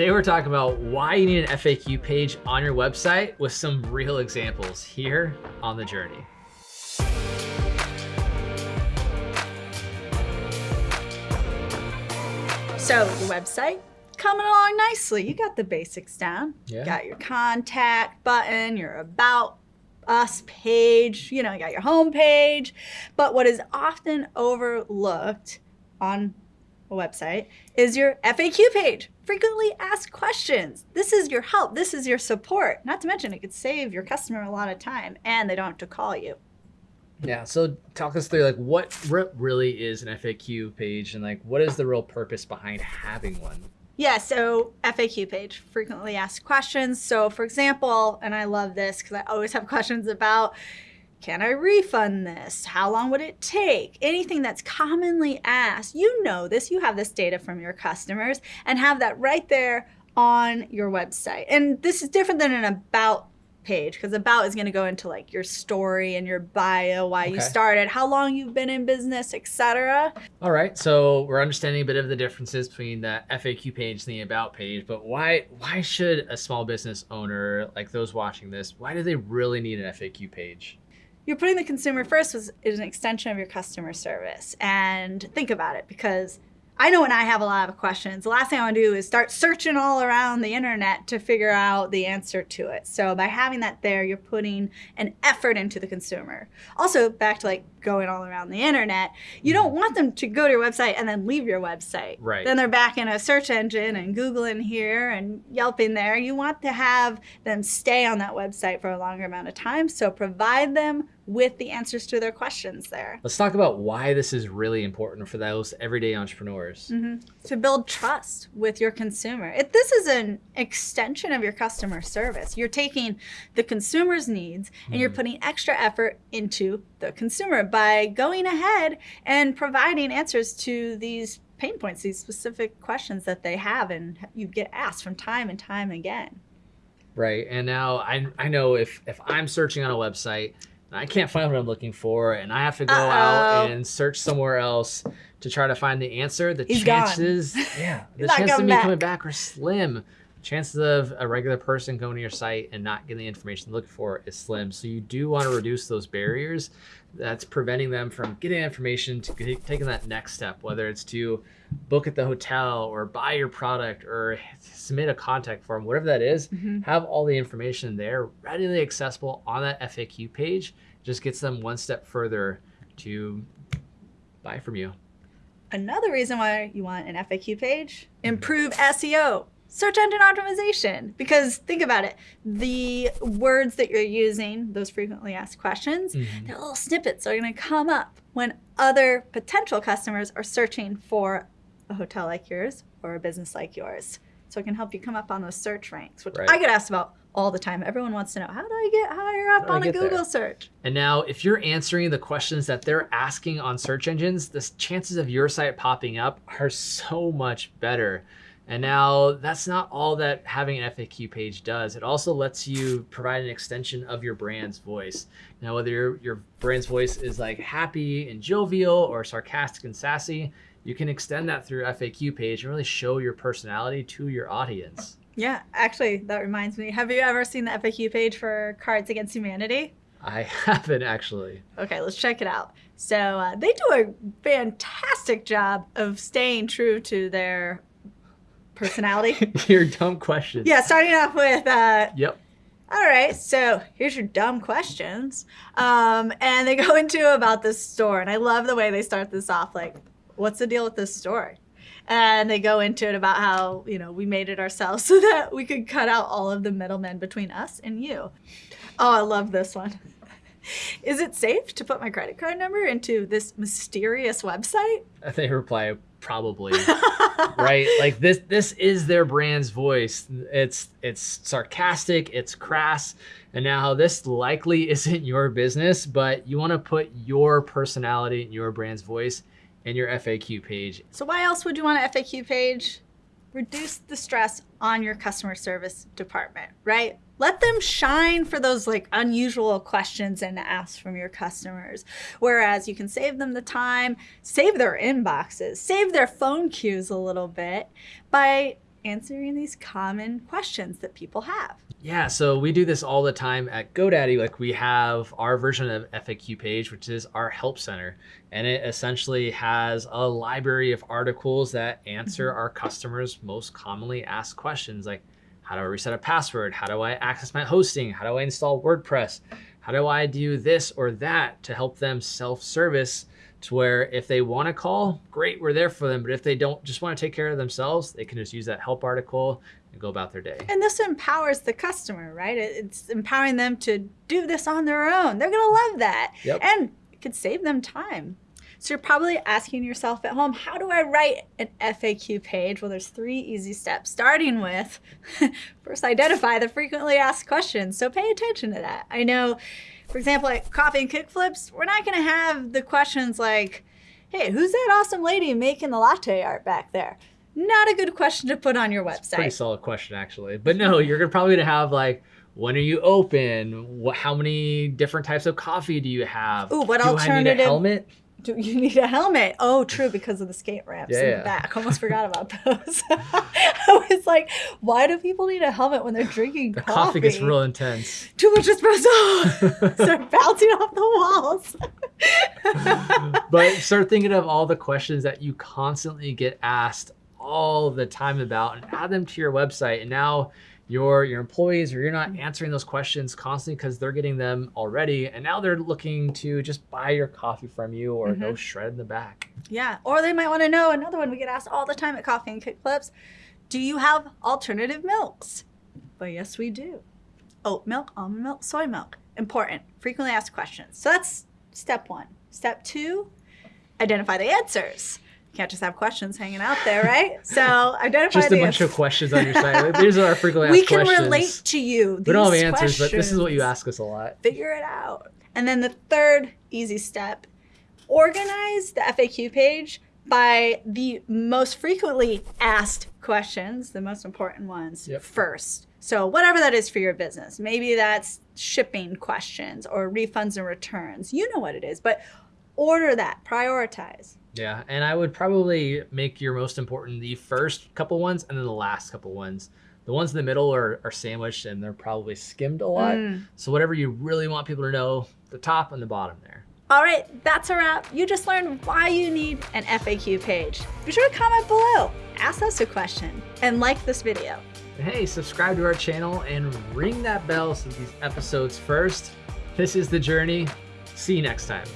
Today we're talking about why you need an FAQ page on your website with some real examples here on the journey. So the website coming along nicely. You got the basics down. Yeah. You got your contact button, your about us page, you know, you got your home page. But what is often overlooked on a website is your FAQ page. Frequently asked questions. This is your help. This is your support. Not to mention it could save your customer a lot of time and they don't have to call you. Yeah, so talk us through like what really is an FAQ page and like what is the real purpose behind having one? Yeah, so FAQ page, frequently asked questions. So for example, and I love this because I always have questions about, can I refund this? How long would it take? Anything that's commonly asked, you know this, you have this data from your customers and have that right there on your website. And this is different than an about page because about is going to go into like your story and your bio, why okay. you started, how long you've been in business, etc. All right, so we're understanding a bit of the differences between the FAQ page and the about page, but why why should a small business owner like those watching this, why do they really need an FAQ page? You're putting the consumer first is an extension of your customer service. And think about it because I know when I have a lot of questions, the last thing I want to do is start searching all around the internet to figure out the answer to it. So by having that there, you're putting an effort into the consumer. Also, back to like going all around the internet, you don't want them to go to your website and then leave your website. Right. Then they're back in a search engine and Googling here and Yelping there. You want to have them stay on that website for a longer amount of time. So provide them with the answers to their questions there. Let's talk about why this is really important for those everyday entrepreneurs. Mm -hmm. To build trust with your consumer. If this is an extension of your customer service. You're taking the consumer's needs and mm -hmm. you're putting extra effort into the consumer by going ahead and providing answers to these pain points, these specific questions that they have and you get asked from time and time again. Right. And now I, I know if, if I'm searching on a website I can't find what I'm looking for, and I have to go uh -oh. out and search somewhere else to try to find the answer. The He's chances, gone. yeah, the chances of me back. coming back are slim. Chances of a regular person going to your site and not getting the information they're looking for is slim. So you do want to reduce those barriers that's preventing them from getting information to taking that next step, whether it's to book at the hotel or buy your product or submit a contact form, whatever that is, mm -hmm. have all the information there readily accessible on that FAQ page. Just gets them one step further to buy from you. Another reason why you want an FAQ page, improve SEO search engine optimization because think about it the words that you're using those frequently asked questions mm -hmm. they're little snippets that are going to come up when other potential customers are searching for a hotel like yours or a business like yours so it can help you come up on those search ranks which right. i get asked about all the time everyone wants to know how do i get higher up on a google there? search and now if you're answering the questions that they're asking on search engines the chances of your site popping up are so much better and now that's not all that having an FAQ page does. It also lets you provide an extension of your brand's voice. Now, whether your, your brand's voice is like happy and jovial or sarcastic and sassy, you can extend that through FAQ page and really show your personality to your audience. Yeah, actually, that reminds me. Have you ever seen the FAQ page for Cards Against Humanity? I haven't actually. Okay, let's check it out. So uh, they do a fantastic job of staying true to their personality. your dumb questions. Yeah, starting off with. Uh, yep. All right, so here's your dumb questions. Um, and they go into about this store. And I love the way they start this off like, what's the deal with this store? And they go into it about how, you know, we made it ourselves so that we could cut out all of the middlemen between us and you. Oh, I love this one. Is it safe to put my credit card number into this mysterious website? They reply, probably. Right? Like this this is their brand's voice. It's it's sarcastic it's crass and now this likely isn't your business but you want to put your personality and your brand's voice in your faq page. So why else would you want an faq page? Reduce the stress on your customer service department right let them shine for those like unusual questions and asks from your customers. Whereas you can save them the time, save their inboxes, save their phone queues a little bit by answering these common questions that people have. Yeah, so we do this all the time at GoDaddy. Like we have our version of FAQ page, which is our help center. And it essentially has a library of articles that answer mm-hmm. our customers' most commonly asked questions like how do I reset a password? How do I access my hosting? How do I install WordPress? How do I do this or that to help them self-service to where if they want to call, great, we're there for them. But if they don't just want to take care of themselves, they can just use that help article and go about their day. And this empowers the customer, right? It's empowering them to do this on their own. They're going to love that. Yep. And it could save them time. So you're probably asking yourself at home, how do I write an FAQ page? Well, there's three easy steps, starting with first identify the frequently asked questions. So pay attention to that. I know for example, at coffee and kickflips, we're not going to have the questions like, hey, who's that awesome lady making the latte art back there? Not a good question to put on your website. pretty solid question, actually. But no, you're gonna probably to have like, when are you open? What, how many different types of coffee do you have? Ooh, what do alternative? I need a helmet? Do you need a helmet? Oh, true, because of the skate ramps yeah, in the back. Almost forgot about those. I was like, why do people need a helmet when they're drinking the coffee? coffee gets real intense. Too much espresso. start bouncing off the walls. but start thinking of all the questions that you constantly get asked all the time about and add them to your website. And now your your employees or you're not mm-hmm. answering those questions constantly because they're getting them already. And now they're looking to just buy your coffee from you or mm-hmm. go shred in the back. Yeah or they might want to know another one we get asked all the time at coffee and kickflips do you have alternative milks? But yes we do. Oat milk almond milk soy milk. Important frequently asked questions. So that's step one. Step two identify the answers can't just have questions hanging out there, right? So identify just a bunch of questions on your site. These are our frequently asked we can questions. relate to you. we don't have answers, questions. but this is what you ask us a lot. Figure it out. And then the third easy step: organize the FAQ page by the most frequently asked questions, the most important ones yep. first. So whatever that is for your business, maybe that's shipping questions or refunds and returns. You know what it is, but order that, prioritize. Yeah, and I would probably make your most important the first couple ones and then the last couple ones. The ones in the middle are, are sandwiched and they're probably skimmed a lot. Mm. So whatever you really want people to know, the top and the bottom there. All right, that's a wrap. You just learned why you need an FAQ page. Be sure to comment below, ask us a question, and like this video. Hey, subscribe to our channel and ring that bell so these episodes first. This is The Journey. See you next time.